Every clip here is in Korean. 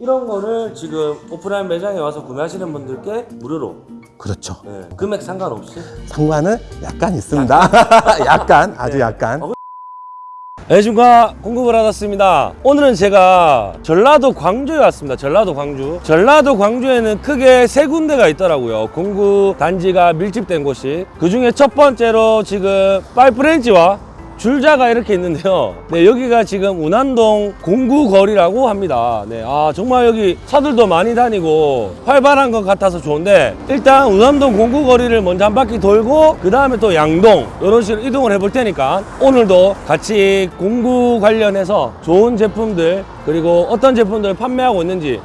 이런 거를 지금 오프라인 매장에 와서 구매하시는 분들께 무료로 그렇죠. 네, 금액 상관없이 상관은 약간 있습니다. 약간, 아주 네. 약간. 어, 안녕하십니까 공급을 받았습니다 오늘은 제가 전라도 광주에 왔습니다 전라도 광주 전라도 광주에는 크게 세 군데가 있더라고요 공구 단지가 밀집된 곳이 그 중에 첫 번째로 지금 파이프렌치와 줄자가 이렇게 있는데요. 네 여기가 지금 운안동 공구거리라고 합니다. 네 아 정말 여기 차들도 많이 다니고 활발한 것 같아서 좋은데 일단 운암동 공구거리를 먼저 한 바퀴 돌고 그 다음에 또 양동 이런 식으로 이동을 해볼 테니까 오늘도 같이 공구 관련해서 좋은 제품들 그리고 어떤 제품들을 판매하고 있는지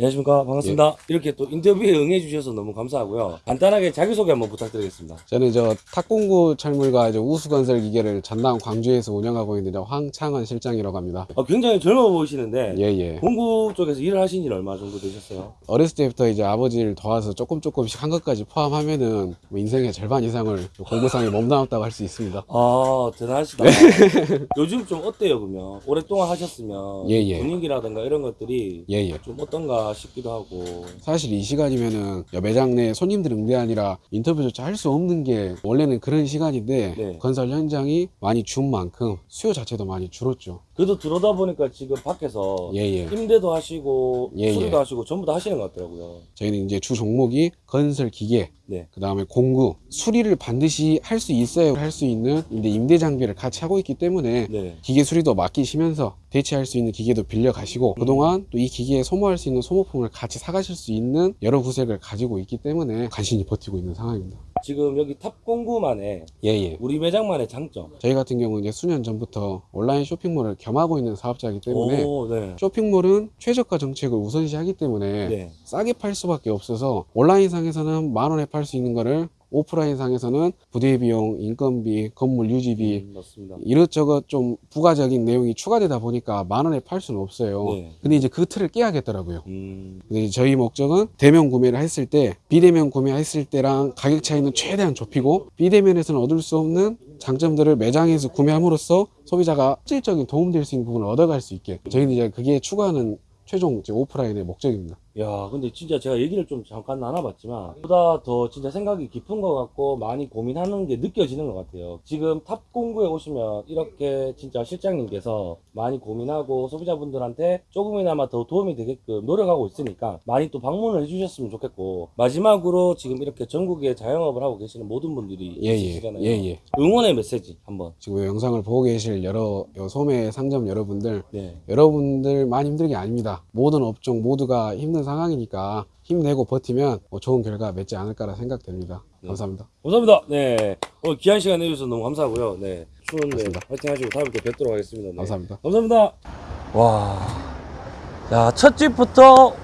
안녕하십니까 반갑습니다 이렇게 또 인터뷰에 응해 주셔서 너무 감사하고요 간단하게 자기소개 한번 부탁드리겠습니다 저는 저 탁공구 철물과 우수건설 기계를 전남 광주에서 운영하고 있는 저 황창원 실장이라고 합니다. 어, 굉장히 젊어 보이시는데 예 예. 공구 쪽에서 일을 하신 지 얼마 정도 되셨어요? 어렸을 때부터 이제 아버지를 도와서 조금 조금씩 한 것까지 포함하면은 뭐 인생의 절반 이상을 공부상에 몸담았다고 할 수 있습니다. 아 대단하시다 요즘 좀 어때요 그러면 오랫동안 하셨으면 예, 예. 분위기라든가 이런 것들이 예 예. 좀 어떤가 싶기도 하고 사실 이 시간이면은 매장 내 손님들 응대 아니라 인터뷰조차 할 수 없는 게 원래는 그런 시간인데 네. 건설 현장이 많이 준 만큼 수요 자체도 많이 줄었죠. 그래도 들어다 보니까 지금 밖에서 예 예. 임대도 하시고 예, 수리도 예. 하시고 전부 다 하시는 것 같더라고요 저희는 이제 주 종목이 건설 기계, 네. 그 다음에 공구, 수리를 반드시 할 수 있어야 할 수 있는 이제 임대 장비를 같이 하고 있기 때문에 네. 기계 수리도 맡기시면서 대체할 수 있는 기계도 빌려 가시고 그동안 또 이 기계에 소모할 수 있는 소모품을 같이 사가실 수 있는 여러 구색을 가지고 있기 때문에 간신히 버티고 있는 상황입니다. 지금 여기 탑공구만의 예예. 우리 매장만의 장점 저희 같은 경우는 이제 수년 전부터 온라인 쇼핑몰을 겸하고 있는 사업자이기 때문에 오, 네. 쇼핑몰은 최저가 정책을 우선시하기 때문에 네. 싸게 팔 수밖에 없어서 온라인상에서는 만 원에 팔 수 있는 거를 오프라인상에서는 부대 비용, 인건비, 건물 유지비 음, 이것저것 좀 부가적인 내용이 추가되다 보니까 만 원에 팔 수는 없어요. 네. 근데 이제 그 틀을 깨야겠더라고요. 음, 근데 저희 목적은 대면 구매를 했을 때 비대면 구매했을 때랑 가격 차이는 최대한 좁히고 비대면에서는 얻을 수 없는 장점들을 매장에서 구매함으로써 소비자가 실질적인 도움될 수 있는 부분을 얻어갈 수 있게 저희는 이제 그게 추구하는 최종 이제 오프라인의 목적입니다. 야, 근데 진짜 제가 얘기를 좀 잠깐 나눠봤지만, 보다 더 진짜 생각이 깊은 것 같고, 많이 고민하는 게 느껴지는 것 같아요. 지금 탑공구에 오시면, 이렇게 진짜 실장님께서 많이 고민하고, 소비자분들한테 조금이나마 더 도움이 되게끔 노력하고 있으니까, 많이 또 방문을 해주셨으면 좋겠고, 마지막으로 지금 이렇게 전국에 자영업을 하고 계시는 모든 분들이 예예 있으시잖아요. 예 예. 응원의 메시지 한번. 지금 이 영상을 보고 계실 여러 요 소매 상점 여러분들 네. 여러분들만 힘든 게 아닙니다. 모든 업종 모두가 힘든 상황이니까 힘내고 버티면 뭐 좋은 결과 맺지 않을까라 생각됩니다. 감사합니다. 감사합니다. 네. 오늘 귀한 시간 내주셔서 너무 감사하고요. 네. 추운데. 화이팅 하시고 다음에 또 뵙도록 하겠습니다. 네. 감사합니다. 감사합니다. 와. 야, 첫 집부터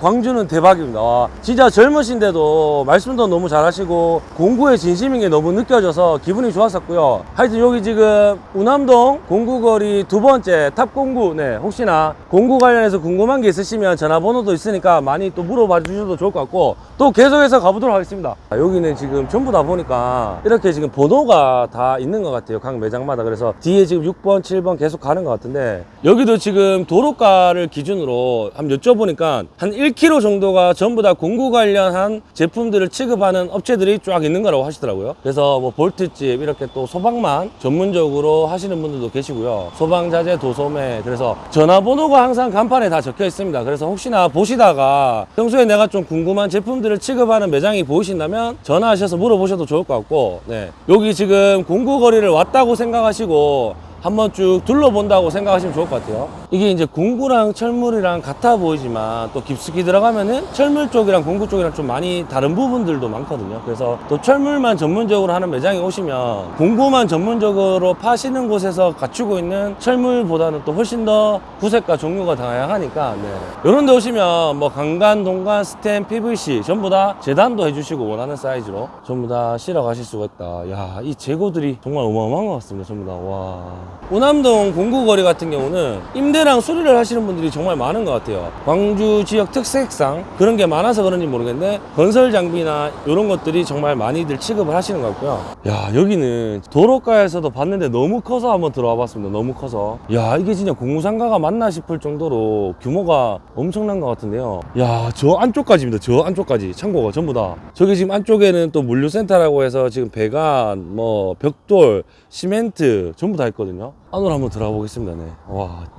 광주는 대박입니다. 와, 진짜 젊으신데도 말씀도 너무 잘하시고 공구에 진심인 게 너무 느껴져서 기분이 좋았었고요. 하여튼 여기 지금 우남동 공구거리 두 번째 탑공구 네 혹시나 공구 관련해서 궁금한 게 있으시면 전화번호도 있으니까 많이 또 물어봐 주셔도 좋을 것 같고 또 계속해서 가보도록 하겠습니다. 아, 여기는 지금 전부 다 보니까 이렇게 지금 번호가 다 있는 것 같아요. 각 매장마다 그래서 뒤에 지금 6번, 7번 계속 가는 것 같은데 여기도 지금 도로가를 기준으로 한번 여쭤보니까 한 1km 정도가 전부 다 공구 관련한 제품들을 취급하는 업체들이 쫙 있는 거라고 하시더라고요. 그래서 뭐 볼트집 이렇게 또 소방만 전문적으로 하시는 분들도 계시고요. 소방자재 도소매 그래서 전화번호가 항상 간판에 다 적혀 있습니다. 그래서 혹시나 보시다가 평소에 내가 좀 궁금한 제품들을 취급하는 매장이 보이신다면 전화하셔서 물어보셔도 좋을 것 같고 네. 여기 지금 공구 거리를 왔다고 생각하시고 한번 쭉 둘러본다고 생각하시면 좋을 것 같아요. 이게 이제 공구랑 철물이랑 같아 보이지만 또 깊숙이 들어가면은 철물 쪽이랑 공구 쪽이랑 좀 많이 다른 부분들도 많거든요. 그래서 또 철물만 전문적으로 하는 매장에 오시면 공구만 전문적으로 파시는 곳에서 갖추고 있는 철물보다는 또 훨씬 더 구색과 종류가 다양하니까 네. 이런 데 오시면 뭐 강간, 동간, 스텐, PVC 전부 다 재단도 해주시고 원하는 사이즈로 전부 다 실어 가실 수가 있다. 야, 이 재고들이 정말 어마어마한 것 같습니다. 전부 다. 와. 우남동 공구거리 같은 경우는 임대랑 수리를 하시는 분들이 정말 많은 것 같아요. 광주 지역 특색상 그런 게 많아서 그런지 모르겠는데 건설 장비나 이런 것들이 정말 많이들 취급을 하시는 것 같고요. 야 여기는 도로가에서도 봤는데 너무 커서 한번 들어와 봤습니다. 너무 커서 야 이게 진짜 공무상가가 맞나 싶을 정도로 규모가 엄청난 것 같은데요. 야 저 안쪽까지입니다. 저 안쪽까지 창고가 전부 다. 저기 지금 안쪽에는 또 물류센터라고 해서 지금 배관, 뭐 벽돌, 시멘트 전부 다 있거든요. 안으로 한번 들어가 보겠습니다. 네. 와.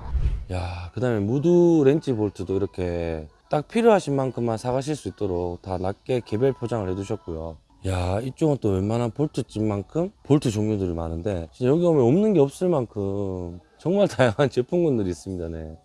야, 그 다음에 무두 렌치 볼트도 이렇게 딱 필요하신 만큼만 사가실 수 있도록 다 낱개 개별 포장을 해두셨고요. 야, 이쪽은 또 웬만한 볼트집만큼 볼트 종류들이 많은데 진짜 여기 오면 없는 게 없을 만큼 정말 다양한 제품군들이 있습니다. 네.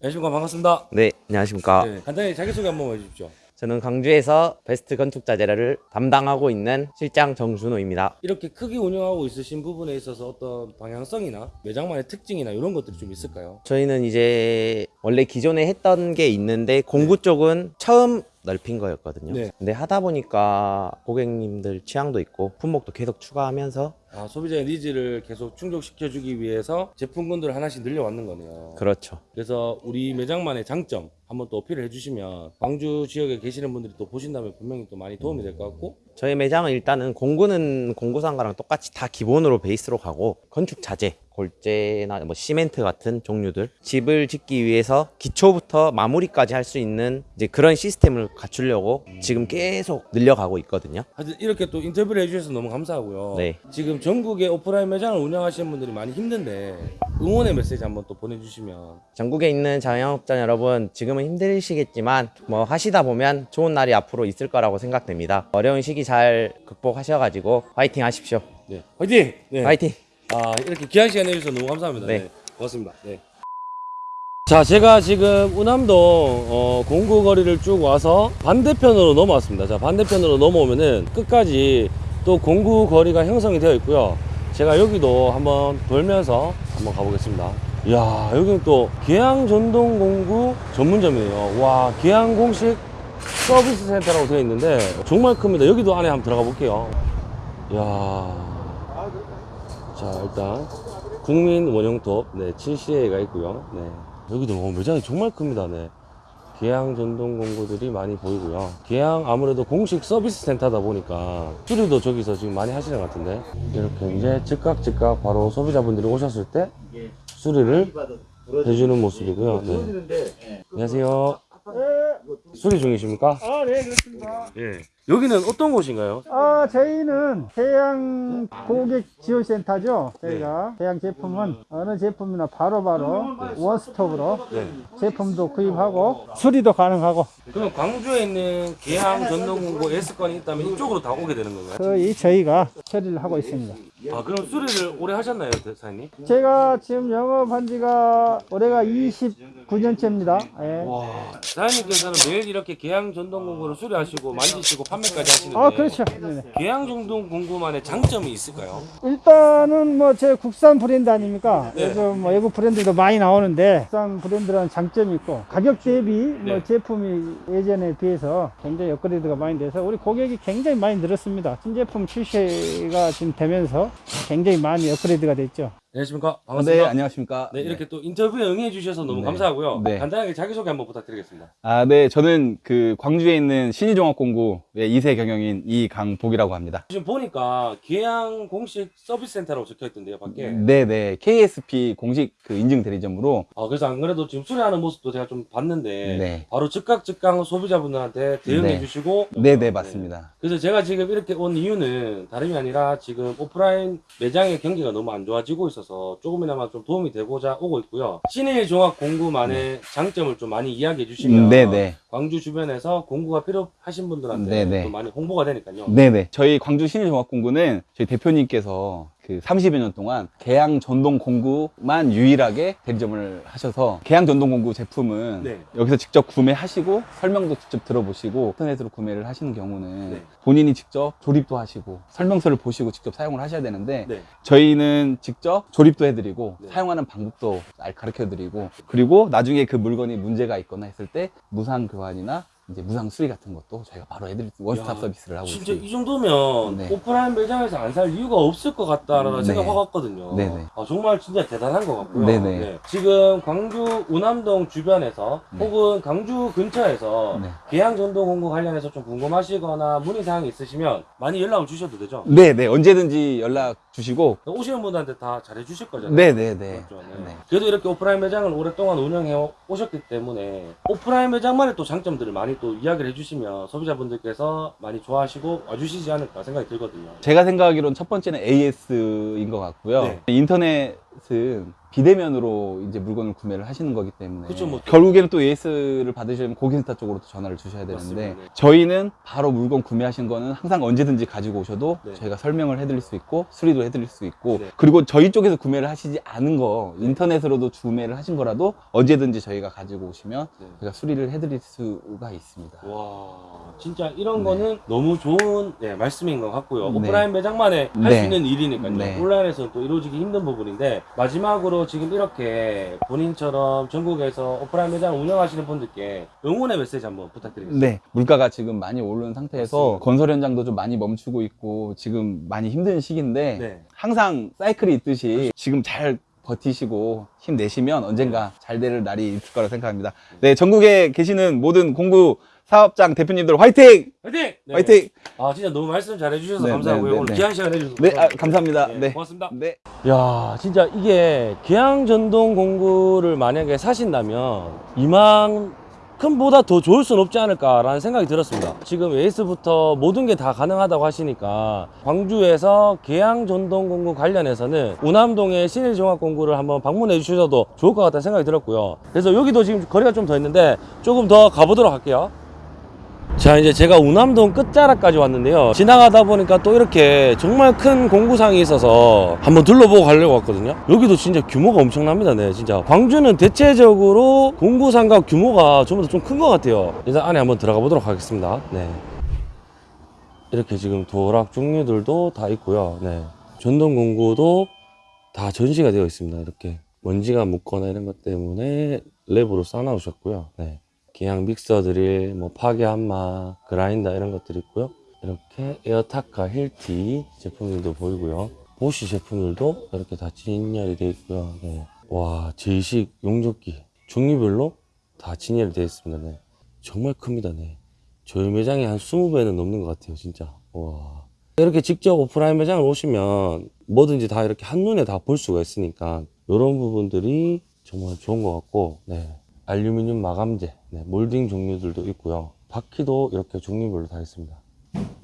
안녕하십니까 반갑습니다. 네, 안녕하십니까. 네, 간단히 자기소개 한번 해주십시오. 저는 광주에서 베스트 건축자재를 담당하고 있는 실장 정준호입니다. 이렇게 크게 운영하고 있으신 부분에 있어서 어떤 방향성이나 매장만의 특징이나 이런 것들이 좀 있을까요? 저희는 이제 원래 기존에 했던 게 있는데 공구 쪽은 처음 넓힌 거였거든요. 네. 근데 하다 보니까 고객님들 취향도 있고 품목도 계속 추가하면서 아, 소비자의 needs를 계속 충족시켜주기 위해서 제품군들을 하나씩 늘려왔는 거네요. 그렇죠. 그래서 우리 매장만의 장점 한번 또 어필을 해주시면 광주 지역에 계시는 분들이 또 보신다면 분명히 또 많이 도움이 될 것 같고 저희 매장은 일단은 공구는 공구상가랑 똑같이 다 기본으로 베이스로 가고 건축 자재, 골재나 뭐 시멘트 같은 종류들 집을 짓기 위해서 기초부터 마무리까지 할 수 있는 이제 그런 시스템을 갖추려고 지금 계속 늘려가고 있거든요. 하여튼 이렇게 또 인터뷰를 해주셔서 너무 감사하고요. 네. 지금 전국에 오프라인 매장을 운영하시는 분들이 많이 힘든데 응원의 메시지 한번 또 보내주시면 전국에 있는 자영업자 여러분 지금은 힘드시겠지만 뭐 하시다 보면 좋은 날이 앞으로 있을 거라고 생각됩니다. 어려운 시기 잘 극복하셔가지고 화이팅 하십시오. 네 화이팅! 네. 화이팅! 아 이렇게 귀한 시간 내주셔서 너무 감사합니다. 네. 네. 고맙습니다. 네. 자 제가 지금 운암동 어, 공구 거리를 쭉 와서 반대편으로 넘어왔습니다. 자 반대편으로 넘어오면은 끝까지 또 공구 거리가 형성이 되어 있고요. 제가 여기도 한번 돌면서 한번 가보겠습니다. 이야 여기는 또 계양 전동 공구 전문점이에요. 와 계양 공식 서비스 센터라고 되어 있는데 정말 큽니다. 여기도 안에 한번 들어가 볼게요. 이야 자 일단 국민 원형톱 네 7시에가 있고요. 네. 여기도 어, 매장이 정말 큽니다. 네. 계양 전동 공구들이 많이 보이고요. 계양 아무래도 공식 서비스 센터다 보니까 수리도 저기서 지금 많이 하시는 것 같은데. 이렇게 이제 즉각 즉각 바로 소비자분들이 오셨을 때 수리를 해주는 모습이고요. 네. 안녕하세요 수리 중이십니까? 아, 네, 그렇습니다. 예 여기는 어떤 곳인가요? 아, 저희는 해양 고객 지원센터죠. 저희가 해양 제품은 어느 제품이나 바로바로 원스톱으로 네 제품도 구입하고 수리도 가능하고 그러면 광주에 있는 계양 전동공고 S건이 있다면 이쪽으로 다 오게 되는 건가요? 거의 저희가 처리를 하고 있습니다. 아 그럼 수리를 오래 하셨나요, 사장님? 제가 지금 영업한 지가 올해가 29년째입니다. 예. 와 사장님께서는 매일 이렇게 계양 전동 공구를 수리하시고 만지시고 판매까지 하시는데 아, 그렇죠. 네네. 계양 전동 공구만의 장점이 있을까요? 일단은 뭐 제 국산 브랜드 아닙니까? 네. 요즘 뭐 외국 브랜드도 많이 나오는데 국산 브랜드라는 장점이 있고 가격 대비 뭐 네. 제품이 예전에 비해서 굉장히 업그레이드가 많이 돼서 우리 고객이 굉장히 많이 늘었습니다. 신제품 출시가 지금 되면서 굉장히 많이 업그레이드가 됐죠. 안녕하십니까? 네, 반갑습니다. 안녕하십니까. 네, 이렇게 또 인터뷰에 응해 주셔서 너무 네. 감사하고요. 네. 간단하게 자기소개 한번 부탁드리겠습니다. 아, 네, 저는 그 광주에 있는 신의종합공구의 2세 경영인 이강복이라고 합니다. 지금 보니까 계양 공식 서비스 센터라고 적혀 있던데요, 밖에. 네, 네, KSP 공식 그 인증 대리점으로 아, 그래서 안 그래도 지금 수리하는 모습도 제가 좀 봤는데 네. 바로 즉각 즉각 소비자분들한테 대응해 네. 주시고 네, 네, 맞습니다. 그래서 제가 지금 이렇게 온 이유는 다름이 아니라 지금 오프라인 매장의 경기가 너무 안 좋아지고 있어 서 조금이나마 좀 도움이 되고자 오고 있고요. 신일 종합 공구만의 장점을 좀 많이 이야기해 주시면 네, 네. 광주 주변에서 공구가 필요하신 분들한테 네네. 또 많이 홍보가 되니까요. 네네. 저희 광주 신일종합공구는 저희 대표님께서 그 30여 년 동안 계양 전동 공구만 유일하게 대리점을 하셔서 계양 전동 공구 제품은 네. 여기서 직접 구매하시고 설명도 직접 들어보시고 인터넷으로 구매를 하시는 경우는 네. 본인이 직접 조립도 하시고 설명서를 보시고 직접 사용을 하셔야 되는데 네. 저희는 직접 조립도 해드리고 네. 사용하는 방법도 잘 가르쳐드리고 그리고 나중에 그 물건이 문제가 있거나 했을 때 무상 교환이나 이제 무상 수리 같은 것도 저희가 바로 수 원스톱 야, 서비스를 하고 진짜 있습니다. 이 정도면 네. 오프라인 매장에서 안 살 이유가 없을 것 같다라는 네. 생각 확 왔거든요. 네네. 아, 정말 진짜 대단한 것 같고요. 네네. 네. 지금 광주 운암동 주변에서 네. 혹은 광주 근처에서 네. 계양 전동 공구 관련해서 좀 궁금하시거나 문의 사항이 있으시면 많이 연락을 주셔도 되죠. 네, 네. 언제든지 연락 주시고. 오시는 분들한테 다 잘해 주실 거잖아요. 네, 네, 네. 맞죠? 네. 네. 그래도 이렇게 오프라인 매장을 오랫동안 운영해 오셨기 때문에 오프라인 매장만의 또 장점들을 많이 또 이야기를 해주시면 소비자분들께서 많이 좋아하시고 와주시지 않을까 생각이 들거든요. 제가 생각하기로는 첫 번째는 AS인 것 같고요. 네. 인터넷 은 비대면으로 이제 물건을 구매를 하시는 거기 때문에 그쵸, 뭐. 결국에는 또 AS를 받으시려면 고객센터 쪽으로 또 전화를 주셔야 되는데 맞습니다. 네. 저희는 바로 물건 구매하신 거는 항상 언제든지 가지고 오셔도 네. 저희가 설명을 해드릴 수 있고 수리도 해드릴 수 있고 네. 그리고 저희 쪽에서 구매를 하시지 않은 거 인터넷으로도 구매를 하신 거라도 언제든지 저희가 가지고 오시면 네. 저희가 수리를 해드릴 수가 있습니다. 와 진짜 이런 네. 거는 너무 좋은 네, 말씀인 것 같고요. 네. 오프라인 매장만에 할수 네. 있는 일이니까요. 네. 온라인에서는 또 이루어지기 힘든 부분인데 마지막으로 지금 이렇게 본인처럼 전국에서 오프라인 매장을 운영하시는 분들께 응원의 메시지 한번 부탁드리겠습니다. 네, 물가가 지금 많이 오른 상태에서 맞습니다. 건설 현장도 좀 많이 멈추고 있고 지금 많이 힘든 시기인데 네. 항상 사이클이 있듯이 지금 잘 버티시고 힘내시면 언젠가 잘 될 날이 있을 거라 생각합니다. 네, 전국에 계시는 모든 공구 사업장 대표님들 화이팅! 화이팅! 네. 화이팅! 아 진짜 너무 말씀 잘 해주셔서 네, 감사하고요. 네, 네, 오늘 네. 귀한 시간 내주셔서 네, 아, 감사합니다. 네. 고맙습니다. 네. 야 진짜 이게 계양 전동 공구를 만약에 사신다면 이만큼보다 더 좋을 순 없지 않을까라는 생각이 들었습니다 지금 에이스부터 모든 게 다 가능하다고 하시니까 광주에서 계양 전동 공구 관련해서는 우남동의 신일종합공구를 한번 방문해 주셔도 좋을 것 같다는 생각이 들었고요 그래서 여기도 지금 거리가 좀 더 있는데 조금 더 가보도록 할게요 자 이제 제가 우남동 끝자락까지 왔는데요. 지나가다 보니까 또 이렇게 정말 큰 공구상이 있어서 한번 둘러보고 가려고 왔거든요. 여기도 진짜 규모가 엄청납니다. 네 진짜. 광주는 대체적으로 공구상가 규모가 전부 다 좀 큰 것 같아요. 일단 안에 한번 들어가 보도록 하겠습니다. 네. 이렇게 지금 도락 종류들도 다 있고요. 네. 전동 공구도 다 전시가 되어 있습니다. 이렇게 먼지가 묻거나 이런 것 때문에 랩으로 싸놓으셨고요. 네. 계양 믹서 드릴, 뭐 파괴 함마, 그라인더 이런 것들이 있고요. 이렇게 에어타카 힐티 제품들도 보이고요. 보쉬 제품들도 이렇게 다 진열이 되어 있고요. 네. 와, 제식 용접기 종류별로 다 진열이 되어 있습니다. 네. 정말 큽니다. 네. 저희 매장이 한 20배는 넘는 것 같아요. 진짜. 와. 이렇게 직접 오프라인 매장을 오시면 뭐든지 다 이렇게 한눈에 다 볼 수가 있으니까 이런 부분들이 정말 좋은 것 같고 네. 알루미늄 마감재, 네, 몰딩 종류들도 있고요. 바퀴도 이렇게 종류별로 다 있습니다.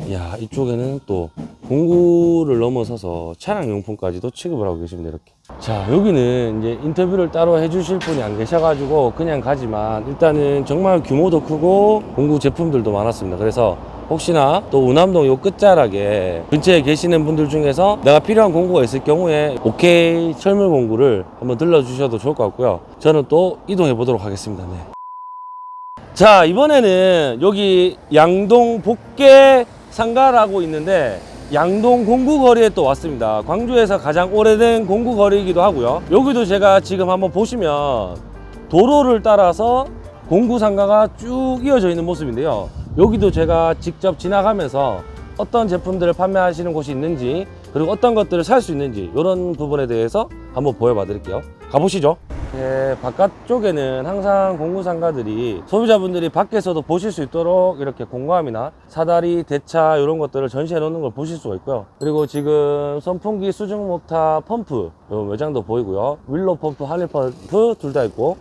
이야, 이쪽에는 또 공구를 넘어서서 차량 용품까지도 취급을 하고 계십니다. 이렇게. 자, 여기는 이제 인터뷰를 따로 해주실 분이 안 계셔가지고 그냥 가지만 일단은 정말 규모도 크고 공구 제품들도 많았습니다. 그래서 혹시나 또 우남동 요 끝자락에 근처에 계시는 분들 중에서 내가 필요한 공구가 있을 경우에 오케이 철물 공구를 한번 들러주셔도 좋을 것 같고요. 저는 또 이동해 보도록 하겠습니다. 네. 자 이번에는 여기 양동 복계 상가라고 있는데 양동 공구거리에 또 왔습니다. 광주에서 가장 오래된 공구거리이기도 하고요. 여기도 제가 지금 한번 보시면 도로를 따라서 공구 상가가 쭉 이어져 있는 모습인데요. 여기도 제가 직접 지나가면서 어떤 제품들을 판매하시는 곳이 있는지 그리고 어떤 것들을 살 수 있는지 이런 부분에 대해서 한번 보여봐 드릴게요 가보시죠 네, 바깥쪽에는 항상 공구 상가들이 소비자분들이 밖에서도 보실 수 있도록 이렇게 공구함이나 사다리, 대차 이런 것들을 전시해 놓는 걸 보실 수가 있고요. 그리고 지금 선풍기, 수중 모타, 펌프 요 외장도 보이고요. 윌로 펌프, 한일 펌프 둘 다 있고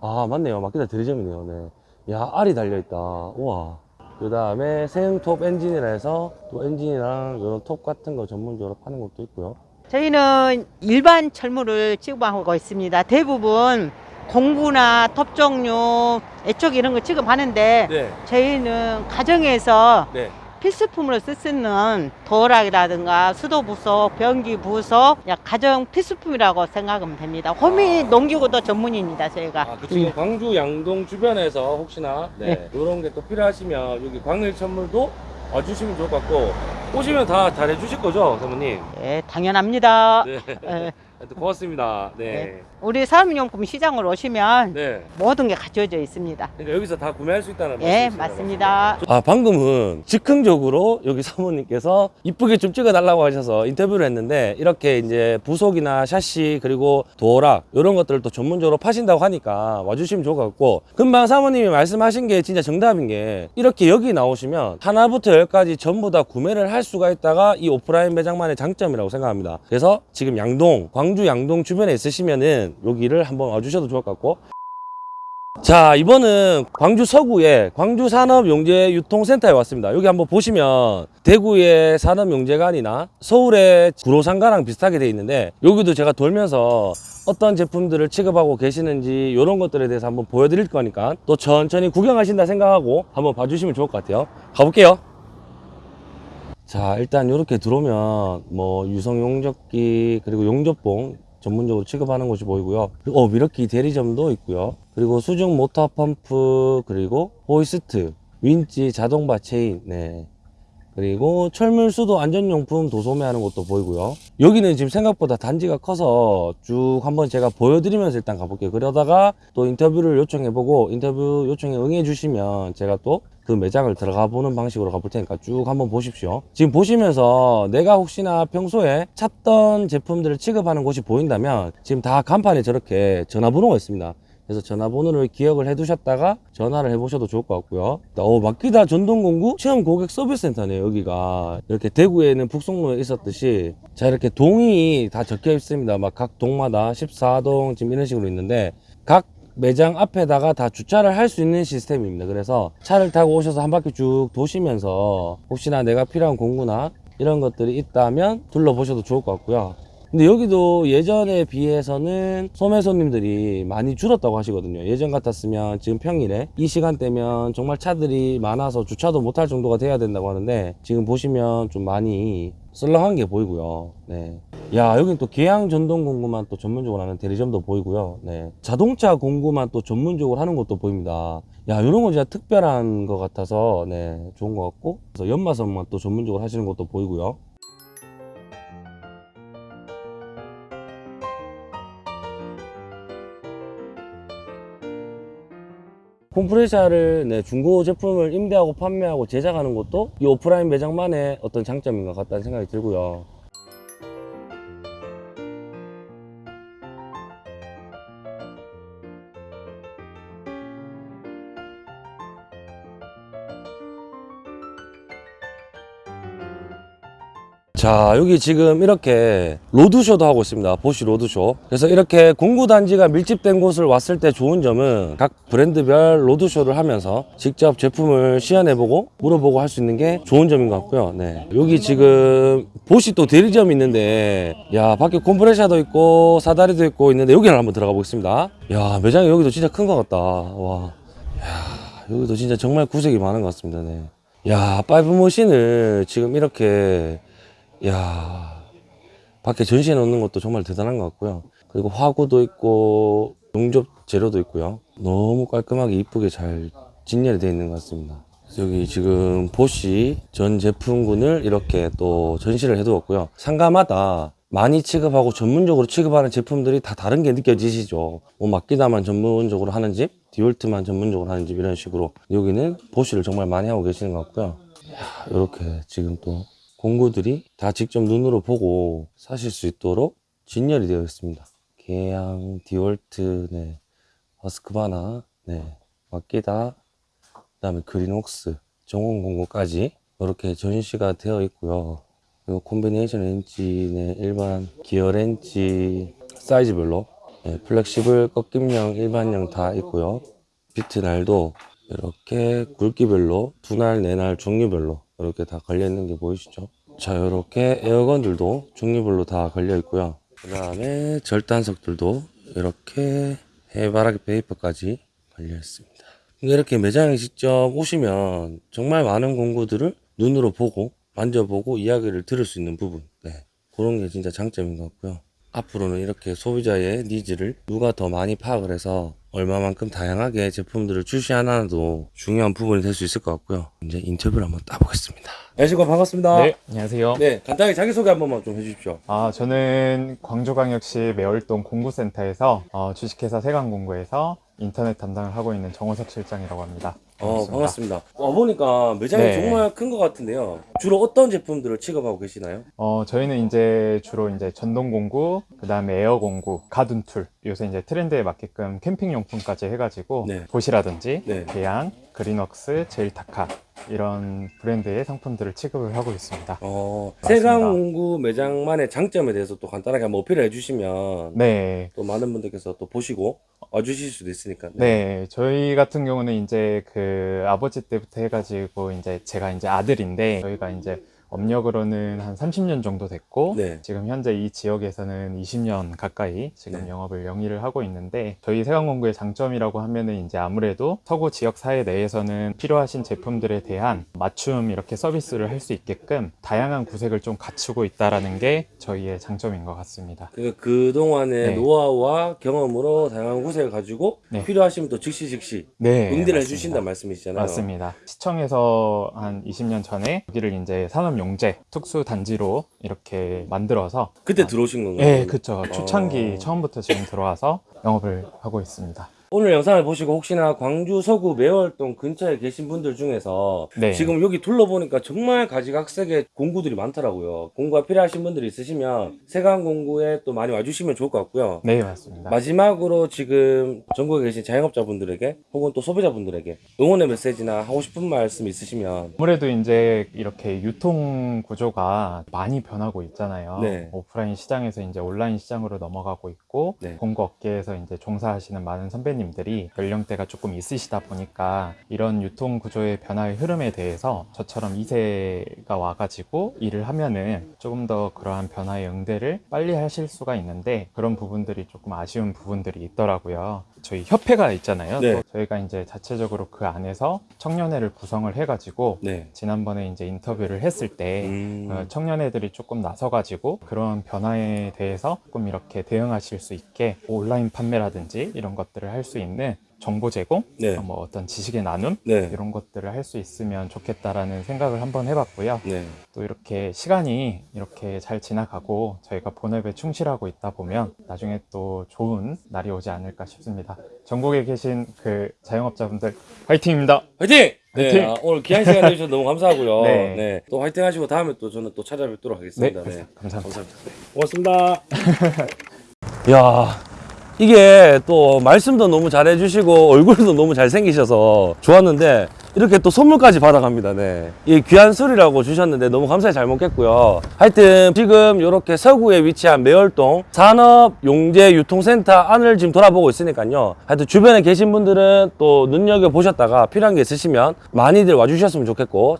아 맞네요. 마키다 대리점이네요. 네. 야 알이 달려 있다. 우와. 그 다음에 세흥톱 엔진이라 해서 또 엔진이랑 이런 톱 같은 거 전문적으로 파는 것도 있고요. 저희는 일반 철물을 취급하고 있습니다. 대부분 공구나 톱 종류, 애촉 이런 거 취급하는데 네. 저희는 가정에서 네. 필수품으로 쓸 수 있는 도락이라든가 수도 부속, 변기 부속, 야, 가정 필수품이라고 생각하면 됩니다. 호미 농기구도 전문입니다, 저희가. 아, 그 지금 광주 양동 주변에서 혹시나 네, 네. 이런 게 또 필요하시면 여기 광일 천물도 와주시면 좋을 것 같고 오시면 다 잘해 주실 거죠, 사모님? 예, 당연합니다. 네. 예, 하여튼 고맙습니다. 네. 우리 사업용품 시장으로 오시면 네. 모든 게 갖춰져 있습니다. 그러니까 여기서 다 구매할 수 있다는 예, 말씀이시죠? 맞습니다. 아 방금은 즉흥적으로 여기 사모님께서 이쁘게 좀 찍어달라고 하셔서 인터뷰를 했는데 이렇게 이제 부속이나 샤시 그리고 도어락 이런 것들을 또 전문적으로 파신다고 하니까 와주시면 좋을 것 같고 금방 사모님이 말씀하신 게 진짜 정답인 게 이렇게 여기 나오시면 하나부터 열까지 전부 다 구매를 할 수가 있다가 이 오프라인 매장만의 장점이라고 생각합니다 그래서 지금 양동 광주 양동 주변에 있으시면은 여기를 한번 와주셔도 좋을 것 같고. 자 이번은 광주 서구의 광주 산업용재유통센터에 왔습니다. 여기 한번 보시면 대구의 산업용재관이나 서울의 구로상가랑 비슷하게 돼 있는데 여기도 제가 돌면서 어떤 제품들을 취급하고 계시는지 이런 것들에 대해서 한번 보여드릴 거니까 또 천천히 구경하신다 생각하고 한번 봐주시면 좋을 것 같아요. 가볼게요. 자 일단 이렇게 들어오면 뭐 유성 용접기 그리고 용접봉 전문적으로 취급하는 곳이 보이고요. 어, 밀워키 대리점도 있고요. 그리고 수중 모터 펌프 그리고 호이스트 윈치 자동바 체인. 네 그리고 철물수도 안전용품 도소매하는 곳도 보이고요. 여기는 지금 생각보다 단지가 커서 쭉 한번 제가 보여드리면서 일단 가볼게요. 그러다가 또 인터뷰를 요청해보고 인터뷰 요청에 응해 주시면 제가 또 그 매장을 들어가 보는 방식으로 가볼 테니까 쭉 한번 보십시오. 지금 보시면서 내가 혹시나 평소에 찾던 제품들을 취급하는 곳이 보인다면 지금 다 간판에 저렇게 전화번호가 있습니다 그래서 전화번호를 기억을 해 두셨다가 전화를 해 보셔도 좋을 것 같고요. 어, 마키다 전동공구 체험 고객 서비스 센터네요 여기가. 이렇게 대구에는 북송로에 있었듯이 자 이렇게 동이 다 적혀 있습니다. 막 각 동마다 14동 지금 이런 식으로 있는데 각 매장 앞에다가 다 주차를 할 수 있는 시스템입니다. 그래서 차를 타고 오셔서 한 바퀴 쭉 도시면서 혹시나 내가 필요한 공구나 이런 것들이 있다면 둘러보셔도 좋을 것 같고요 근데 여기도 예전에 비해서는 소매 손님들이 많이 줄었다고 하시거든요. 예전 같았으면 지금 평일에 이 시간대면 정말 차들이 많아서 주차도 못할 정도가 돼야 된다고 하는데 지금 보시면 좀 많이 썰렁한 게 보이고요. 네. 야, 여긴 또 계양 전동 공구만 또 전문적으로 하는 대리점도 보이고요. 네. 자동차 공구만 또 전문적으로 하는 것도 보입니다. 야, 이런 거 진짜 특별한 것 같아서 네, 좋은 것 같고. 그래서 연마선만 또 전문적으로 하시는 것도 보이고요. 콤프레셔를 네, 중고 제품을 임대하고 판매하고 제작하는 것도 이 오프라인 매장만의 어떤 장점인 것 같다는 생각이 들고요. 자 여기 지금 이렇게 로드쇼도 하고 있습니다. 보쉬 로드쇼. 그래서 이렇게 공구단지가 밀집된 곳을 왔을 때 좋은 점은 각 브랜드별 로드쇼를 하면서 직접 제품을 시연해보고 물어보고 할 수 있는 게 좋은 점인 것 같고요. 네. 여기 지금 보쉬 또 대리점이 있는데 야 밖에 콤프레셔도 있고 사다리도 있고 있는데 여기를 한번 들어가 보겠습니다. 야 매장이 여기도 진짜 큰 것 같다. 와. 야, 여기도 진짜 정말 구색이 많은 것 같습니다. 네. 야 파이프 머신을 지금 이렇게 야 밖에 전시해 놓는 것도 정말 대단한 것 같고요. 그리고 화구도 있고 용접 재료도 있고요. 너무 깔끔하게 이쁘게 잘 진열이 되어 있는 것 같습니다. 여기 지금 보쉬 전 제품군을 이렇게 또 전시를 해두었고요. 상가마다 많이 취급하고 전문적으로 취급하는 제품들이 다 다른 게 느껴지시죠. 뭐 마키다만 전문적으로 하는 집, 디월트만 전문적으로 하는 집 이런 식으로 여기는 보쉬를 정말 많이 하고 계시는 것 같고요. 이렇게 지금 또 공구들이 다 직접 눈으로 보고 사실 수 있도록 진열이 되어 있습니다. 계양, 디월트, 네, 허스크바나, 네, 마키다, 그 다음에 그린웍스, 정원 공구까지 이렇게 전시가 되어 있고요. 그리고 콤비네이션 렌치, 네, 일반 기어 렌치 사이즈별로 네, flexible 꺾임형, 일반형 다 있고요. 비트 날도 이렇게 굵기별로 두 날, 네 날 종류별로 이렇게 다 걸려 있는 게 보이시죠? 자, 이렇게 air gun들도 종류별로 다 걸려 있고요. 그 다음에 절단석들도 이렇게 해바라기 페이퍼까지 관리했습니다. 이렇게 매장에 직접 오시면 정말 많은 공구들을 눈으로 보고 만져보고 이야기를 들을 수 있는 부분 네. 그런 게 진짜 장점인 것 같고요. 앞으로는 이렇게 소비자의 니즈를 누가 더 많이 파악을 해서 얼마만큼 다양하게 제품들을 출시하나도 중요한 부분이 될 수 있을 것 같고요. 이제 인터뷰를 한번 따보겠습니다. 안녕하십니까 반갑습니다. 네, 안녕하세요. 네, 간단하게 자기소개 한 번만 좀 해주십시오. 아, 저는 광주광역시 매월동 공구센터에서 어, 주식회사 세강공구에서 인터넷 담당을 하고 있는 정호석 실장이라고 합니다. 어, 반갑습니다. 와 보니까 매장이 네. 정말 큰 것 같은데요. 주로 어떤 제품들을 취급하고 계시나요? 어, 저희는 이제 주로 이제 전동 공구, 그 다음에 에어 공구, garden tool, 요새 이제 트렌드에 맞게끔 캠핑 용품까지 해가지고 네. 보쉬라든지 네. 계양, 그린웍스, 제일타카 이런 브랜드의 상품들을 취급을 하고 있습니다. 어. 세강공구 매장만의 장점에 대해서 또 간단하게 한번 어필을 해주시면 네, 또 많은 분들께서 또 보시고 와주실 수도 있으니까. 네, 저희 같은 경우는 이제 그 아버지 때부터 해가지고 이제 제가 이제 아들인데 저희가 이제 업력으로는 한 30년 정도 됐고 네. 지금 현재 이 지역에서는 20년 가까이 지금 네. 영업을 영위를 하고 있는데 저희 세강공구의 장점이라고 하면은 이제 아무래도 서구 지역 사회 내에서는 필요하신 제품들에 대한 맞춤 이렇게 서비스를 할 수 있게끔 다양한 구색을 좀 갖추고 있다라는 게 저희의 장점인 것 같습니다. 그러니까 그 동안의 네. 노하우와 경험으로 다양한 구색을 가지고 네. 필요하시면 또 즉시 즉시 네, 응대를. 해주신다는 말씀이시잖아요. 맞습니다. 시청에서 한 20년 전에 여기를 이제 산업 용재 특수 단지로 이렇게 만들어서 그때 아, 들어오신 건가요? 네, 그쵸. 초창기 어. 처음부터 지금 들어와서 영업을 하고 있습니다. 오늘 영상을 보시고 혹시나 광주 서구 매월동 근처에 계신 분들 중에서 네. 지금 여기 둘러보니까 정말 가지각색의 공구들이 많더라고요. 공구가 필요하신 분들이 있으시면 세강 공구에 또 많이 와주시면 좋을 것 같고요. 네, 맞습니다. 마지막으로 지금 전국에 계신 자영업자분들에게 혹은 또 소비자분들에게 응원의 메시지나 하고 싶은 말씀 있으시면 아무래도 이제 이렇게 유통 구조가 많이 변하고 있잖아요. 네. 오프라인 시장에서 이제 온라인 시장으로 넘어가고 있고 네. 공구 업계에서 이제 종사하시는 많은 선배님 들이 연령대가 조금 있으시다 보니까 이런 유통 구조의 변화의 흐름에 대해서 저처럼 2세가 와가지고 일을 하면은 조금 더 그러한 변화의 응대를 빨리 하실 수가 있는데 그런 부분들이 조금 아쉬운 부분들이 있더라고요. 저희 협회가 있잖아요. 네. 또 저희가 이제 자체적으로 그 안에서 청년회를 구성을 해가지고 네. 지난번에 이제 인터뷰를 했을 때 음, 어, 청년애들이 조금 나서가지고 그런 변화에 대해서 조금 이렇게 대응하실 수 있게 온라인 판매라든지 이런 것들을 할 수 있는 정보 제공, 네. 어, 뭐 어떤 지식의 나눔 네. 이런 것들을 할 수 있으면 좋겠다라는 생각을 한번 해봤고요. 네. 또 이렇게 시간이 이렇게 잘 지나가고 저희가 본업에 충실하고 있다 보면 나중에 또 좋은 날이 오지 않을까 싶습니다. 전국에 계신 그 자영업자분들 화이팅입니다. 화이팅! 네! 아, 오늘 귀한 시간 내주셔서 너무 감사하고요. 네. 네. 또 화이팅 하시고 다음에 또 저는 또 찾아뵙도록 하겠습니다. 네. 감사합니다. 감사합니다. 고맙습니다. 야, 이게 또 말씀도 너무 잘해 주시고 얼굴도 너무 잘생기셔서 좋았는데 이렇게 또 선물까지 받아갑니다. 네. 이 귀한 술이라고 주셨는데 너무 감사히 잘 먹겠고요. 하여튼 지금 이렇게 서구에 위치한 매월동 산업용재유통센터 안을 지금 돌아보고 있으니까요. 하여튼 주변에 계신 분들은 또 눈여겨보셨다가 필요한 게 있으시면 많이들 와주셨으면 좋겠고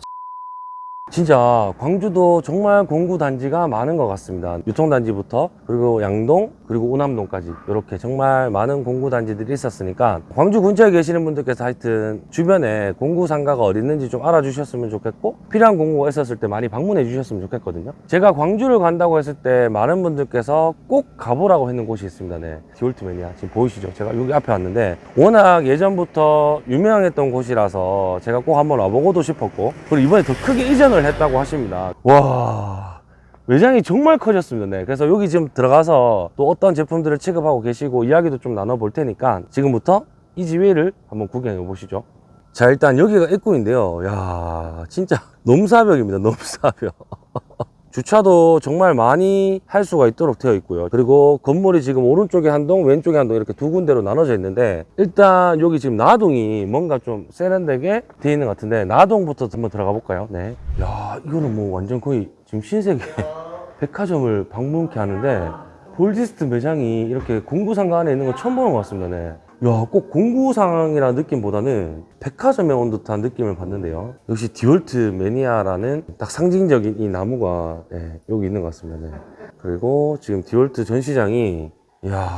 진짜 광주도 정말 공구 단지가 많은 것 같습니다. 유통단지부터 그리고 양동 그리고 우남동까지 이렇게 정말 많은 공구 단지들이 있었으니까 광주 근처에 계시는 분들께서 하여튼 주변에 공구 상가가 어디 있는지 좀 알아주셨으면 좋겠고 필요한 공구가 있었을 때 많이 방문해 주셨으면 좋겠거든요. 제가 광주를 간다고 했을 때 많은 분들께서 꼭 가보라고 했는 곳이 있습니다. 네, 디올트매니아 지금 보이시죠? 제가 여기 앞에 왔는데 워낙 예전부터 유명했던 곳이라서 제가 꼭 한번 와보고도 싶었고 그리고 이번에 더 크게 이전 을 했다고 하십니다. 와. 매장이 정말 커졌습니다. 네. 그래서 여기 지금 들어가서 또 어떤 제품들을 취급하고 계시고 이야기도 좀 나눠볼 테니까 지금부터 이 지회를 한번 구경해 보시죠. 자, 일단 여기가 입구인데요. 야, 진짜 넘사벽입니다. 넘사벽. 주차도 정말 많이 할 수가 있도록 되어 있고요. 그리고 건물이 지금 오른쪽에 한 동, 왼쪽에 한 동 이렇게 두 군데로 나눠져 있는데 일단 여기 지금 나동이 뭔가 좀 세련되게 되어 있는 것 같은데 나동부터 한번 들어가 볼까요? 네. 야, 이거는 뭐 완전 거의 지금 신세계 백화점을 방문케 하는데 볼디스트 매장이 이렇게 공구상가 안에 있는 건 처음 보는 것 같습니다. 네. 야, 꼭 공구상이라는 느낌보다는 백화점에 온 듯한 느낌을 받는데요. 역시 디월트 매니아라는 딱 상징적인 이 나무가 네, 여기 있는 것 같습니다. 네. 그리고 지금 디월트 전시장이 이야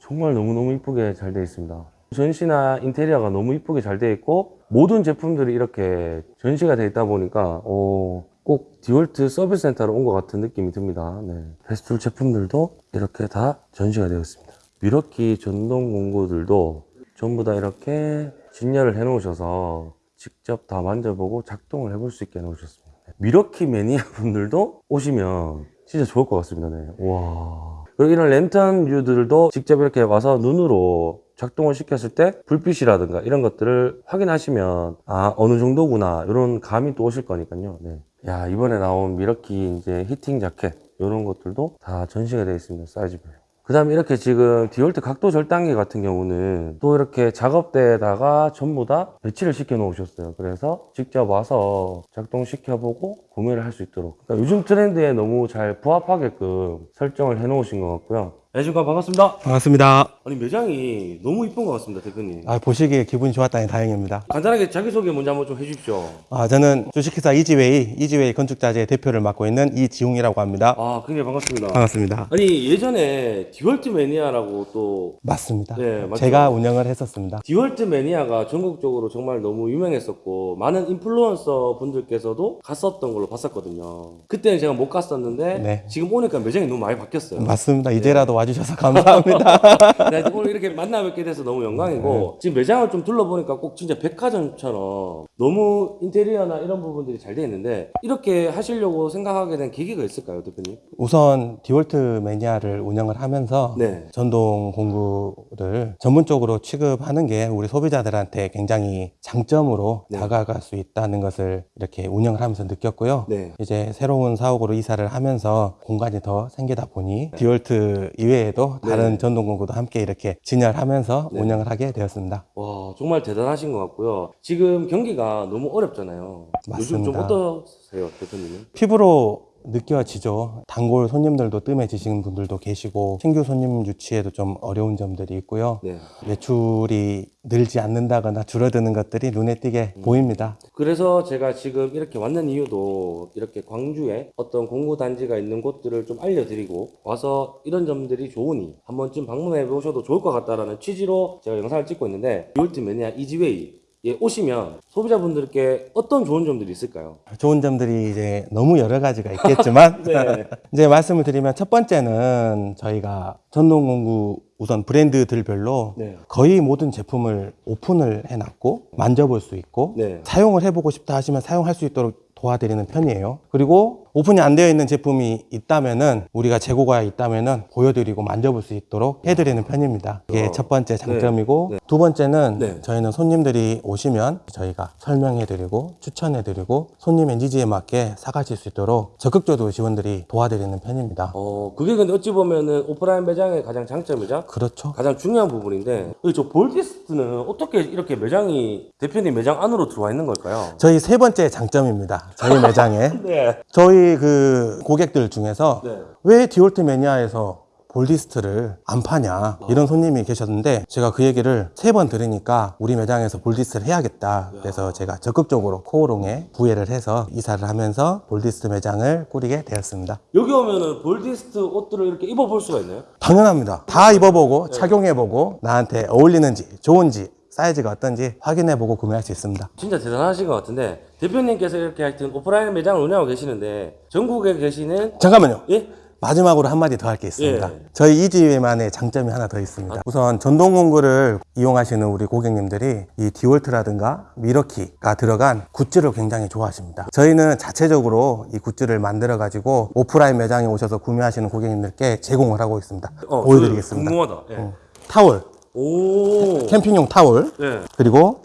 정말 너무너무 이쁘게 잘 되어 있습니다. 전시나 인테리어가 너무 이쁘게 잘 되어 있고 모든 제품들이 이렇게 전시가 되어 있다 보니까 어, 꼭 디월트 서비스 센터로 온 것 같은 느낌이 듭니다. 네. 페스툴 제품들도 이렇게 다 전시가 되어 있습니다. 밀워키 전동 공구들도 전부 다 이렇게 진열을 해 놓으셔서 직접 다 만져보고 작동을 해볼 수 있게 해 놓으셨습니다. 밀워키 매니아 분들도 오시면 진짜 좋을 것 같습니다. 네. 와. 그리고 이런 랜턴 류들도 직접 이렇게 와서 눈으로 작동을 시켰을 때 불빛이라든가 이런 것들을 확인하시면 아 어느 정도구나 이런 감이 또 오실 거니까요. 네. 야 이번에 나온 밀워키 이제 heating jacket 이런 것들도 다 전시가 되어 있습니다. 사이즈별로. 그 다음에 이렇게 지금 디월트 각도 절단기 같은 경우는 또 이렇게 작업대에다가 전부 다 배치를 시켜 놓으셨어요. 그래서 직접 와서 작동시켜보고 구매를 할 수 있도록. 그러니까 요즘 트렌드에 너무 잘 부합하게끔 설정을 해 놓으신 것 같고요. 안녕하십니까. 반갑습니다. 반갑습니다. 아니, 매장이 너무 이쁜 것 같습니다, 대표님. 아, 보시기에 기분이 좋았다니 다행입니다. 간단하게 자기소개 먼저 한번 좀 해주십시오. 아, 저는 주식회사 이지웨이, 이지웨이 건축자재 대표를 맡고 있는 이지웅이라고 합니다. 아, 굉장히 반갑습니다. 반갑습니다. 아니, 예전에 디월트 매니아라고 또 맞습니다. 네, 맞죠? 제가 운영을 했었습니다. 디월트 매니아가 전국적으로 정말 너무 유명했었고 많은 인플루언서 분들께서도 갔었던 걸로 봤었거든요. 그때는 제가 못 갔었는데 네. 지금 오니까 매장이 너무 많이 바뀌었어요. 맞습니다. 이제라도 와주셔서 감사합니다. 네, 오늘 이렇게 만나 뵙게 돼서 너무 영광이고 지금 매장을 좀 둘러보니까 꼭 진짜 백화점처럼 너무 인테리어나 이런 부분들이 잘돼 있는데 이렇게 하시려고 생각하게 된 계기가 있을까요, 대표님? 우선 디월트 매니아를 운영을 하면서 네. 전동 공구를 전문적으로 취급하는 게 우리 소비자들한테 굉장히 장점으로 네. 다가갈 수 있다는 것을 이렇게 운영을 하면서 느꼈고요. 네. 이제 새로운 사옥으로 이사를 하면서 공간이 더 생기다 보니 디월트 이외 에도 다른 네. 전동 공구도 함께 이렇게 진열하면서 네. 운영을 하게 되었습니다. 와 정말 대단하신 것 같고요. 지금 경기가 너무 어렵잖아요. 요즘 좀 맞습니다. 어떠세요, 대표님은? 피부로 느껴지죠. 단골 손님들도 뜸해지시는 분들도 계시고 신규 손님 유치에도 좀 어려운 점들이 있고요. 네. 매출이 늘지 않는다거나 줄어드는 것들이 눈에 띄게 보입니다. 그래서 제가 지금 이렇게 왔는 이유도 이렇게 광주에 어떤 공구 단지가 있는 곳들을 좀 알려드리고 와서 이런 점들이 좋으니 한 번쯤 방문해 보셔도 좋을 것 같다라는 취지로 제가 영상을 찍고 있는데 디월트 매니아 이지웨이 에 오시면 소비자분들께 어떤 좋은 점들이 있을까요? 좋은 점들이 이제 너무 여러 가지가 있겠지만 네. 이제 말씀을 드리면 첫 번째는 저희가 전동 공구 우선 브랜드들별로 네. 거의 모든 제품을 오픈을 해놨고 만져볼 수 있고 네. 사용을 해보고 싶다 하시면 사용할 수 있도록 도와드리는 편이에요. 그리고 오픈이 안 되어 있는 제품이 있다면은 우리가 재고가 있다면은 보여드리고 만져볼 수 있도록 해드리는 편입니다. 이게 어. 첫 번째 장점이고 네. 두 번째는 네. 저희는 손님들이 오시면 저희가 설명해드리고 추천해드리고 손님의 니즈에 맞게 사가실 수 있도록 적극적으로 지원들이 도와드리는 편입니다. 어 그게 근데 어찌 보면은 오프라인 매장의 가장 장점이죠. 그렇죠. 가장 중요한 부분인데 저 볼디스트는 어떻게 이렇게 매장이 대표님 매장 안으로 들어와 있는 걸까요? 저희 세 번째 장점입니다. 저희 매장에 네. 저희 그 고객들 중에서 네. 왜 디올트 매니아에서 볼디스트를 안 파냐 이런 손님이 계셨는데 제가 그 얘기를 세 번 들으니까 우리 매장에서 볼디스트를 해야겠다. 그래서 제가 적극적으로 코오롱에 구애를 해서 이사를 하면서 볼디스트 매장을 꾸리게 되었습니다. 여기 오면은 볼디스트 옷들을 이렇게 입어볼 수가 있나요? 당연합니다. 다 입어보고 착용해보고 나한테 어울리는지 좋은지 사이즈가 어떤지 확인해보고 구매할 수 있습니다. 진짜 대단하신 것 같은데 대표님께서 이렇게 하여튼 오프라인 매장을 운영하고 계시는데 전국에 계시는 잠깐만요 예? 마지막으로 한마디 더 할 게 있습니다. 예. 저희 이지회만의 장점이 하나 더 있습니다. 우선 전동 공구를 이용하시는 우리 고객님들이 이 디월트라든가 미러키가 들어간 굿즈를 굉장히 좋아하십니다. 저희는 자체적으로 이 굿즈를 만들어 가지고 오프라인 매장에 오셔서 구매하시는 고객님들께 제공을 하고 있습니다. 어, 보여드리겠습니다. 저 궁금하다. 예. 타월, 오. 캠핑용 타월, 예. 그리고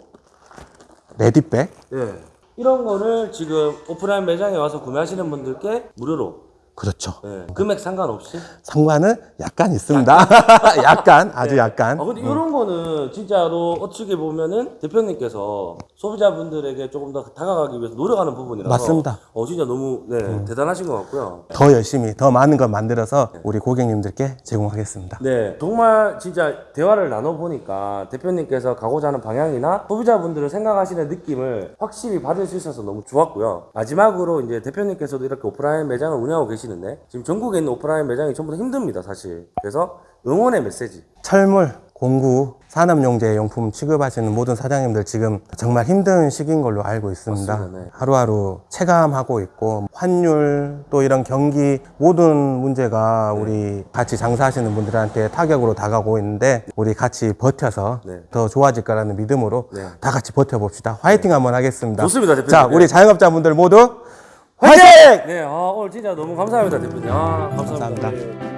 ready bag, 예. 이런 거를 지금 오프라인 매장에 와서 구매하시는 분들께 무료로 그렇죠. 예. 금액 상관없이 상관은 약간 있습니다. 약간, 아주 약간. 아 근데 이런 거는 진짜로 어떻게 보면은 대표님께서 소비자분들에게 조금 더 다가가기 위해서 노력하는 부분이라서 맞습니다. 어 진짜 너무 네 대단하신 것 같고요. 더 열심히, 더 많은 걸 만들어서 우리 고객님들께 제공하겠습니다. 네 정말 진짜 대화를 나눠 보니까 대표님께서 가고자 하는 방향이나 소비자분들을 생각하시는 느낌을 확실히 받을 수 있어서 너무 좋았고요. 마지막으로 이제 대표님께서도 이렇게 오프라인 매장을 운영하고 계 시는데 지금 전국에 있는 오프라인 매장이 전부 다 힘듭니다 사실. 그래서 응원의 메시지. 철물, 공구, 산업용재 용품 취급하시는 모든 사장님들 지금 정말 힘든 시기인 걸로 알고 있습니다. 맞습니다, 네. 하루하루 체감하고 있고 환율 또 이런 경기 모든 문제가 네. 우리 같이 장사하시는 분들한테 타격으로 다가오고 있는데 우리 같이 버텨서 네. 더 좋아질 거라는 믿음으로 네. 다 같이 버텨봅시다. 화이팅 한번 하겠습니다. 좋습니다, 대표님. 자, 우리 네. 자영업자분들 모두 화이팅! 네, 아, 오늘 진짜 너무 감사합니다, 대표님. 아, 감사합니다. 감사합니다. 네.